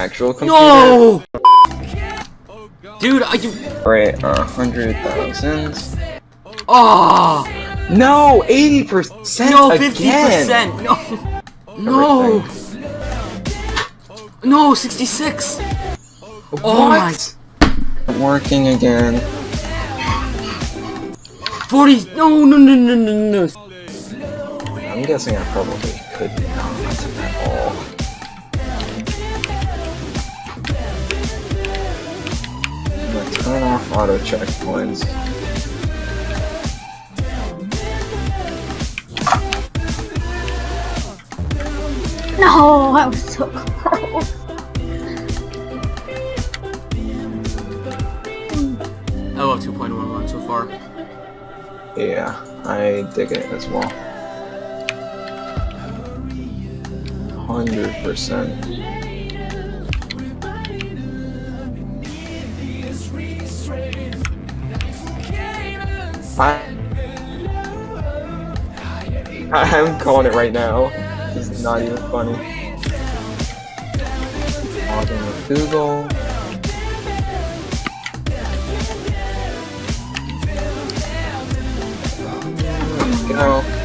actual computer. No! Dude, are you... Right, a uh, hundred thousand. Oh! No, eighty percent No, again. 50%! No! No! No, 66! Oh my... Working again. 40... No, no, no, no, no, no. I'm guessing I probably could not at all. auto checkpoints. No, I was so close. I love 2.11 so far. Yeah, I dig it as well. 100%. I I'm calling it right now. This is not even funny. Logging with Google. Go.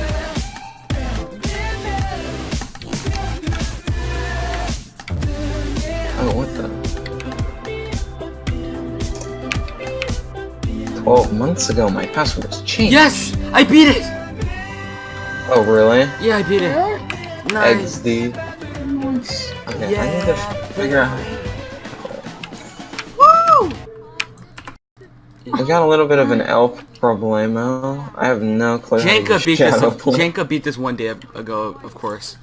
12 months ago, my password was changed. Yes! I beat it! Oh, really? Yeah, I beat it. Nice. XD. Nice. Okay, I need to figure out. Woo! I got a little bit of an elf problemo. I have no clue. how to Janka beat this. Shadow Play. Janka beat this one day ago, of course.